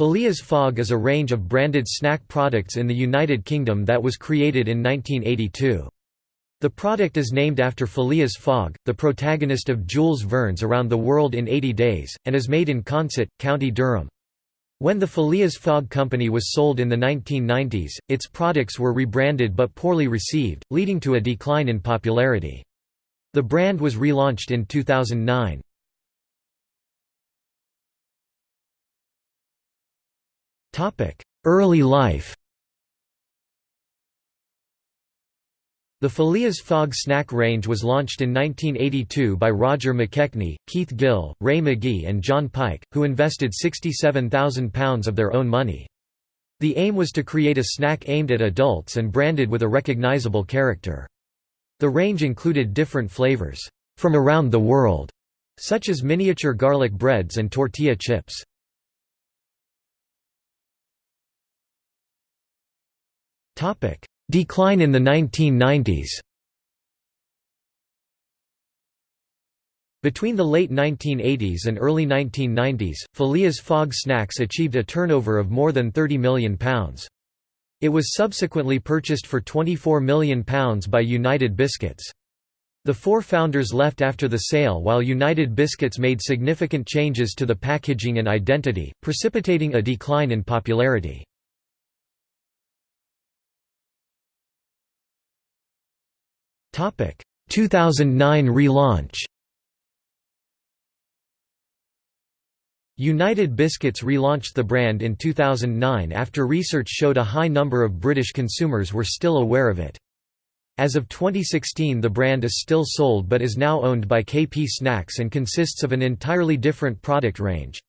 Phileas Fogg is a range of branded snack products in the United Kingdom that was created in 1982. The product is named after Phileas Fogg, the protagonist of Jules Verne's Around the World in 80 Days, and is made in Consett, County Durham. When the Phileas Fogg Company was sold in the 1990s, its products were rebranded but poorly received, leading to a decline in popularity. The brand was relaunched in 2009. Early life The Phileas Fogg snack range was launched in 1982 by Roger McKechnie, Keith Gill, Ray McGee and John Pike, who invested £67,000 of their own money. The aim was to create a snack aimed at adults and branded with a recognizable character. The range included different flavors, from around the world, such as miniature garlic breads and tortilla chips. Decline in the 1990s Between the late 1980s and early 1990s, Phileas Fogg Snacks achieved a turnover of more than £30 million. It was subsequently purchased for £24 million by United Biscuits. The four founders left after the sale while United Biscuits made significant changes to the packaging and identity, precipitating a decline in popularity. 2009 relaunch United Biscuits relaunched the brand in 2009 after research showed a high number of British consumers were still aware of it. As of 2016 the brand is still sold but is now owned by KP Snacks and consists of an entirely different product range.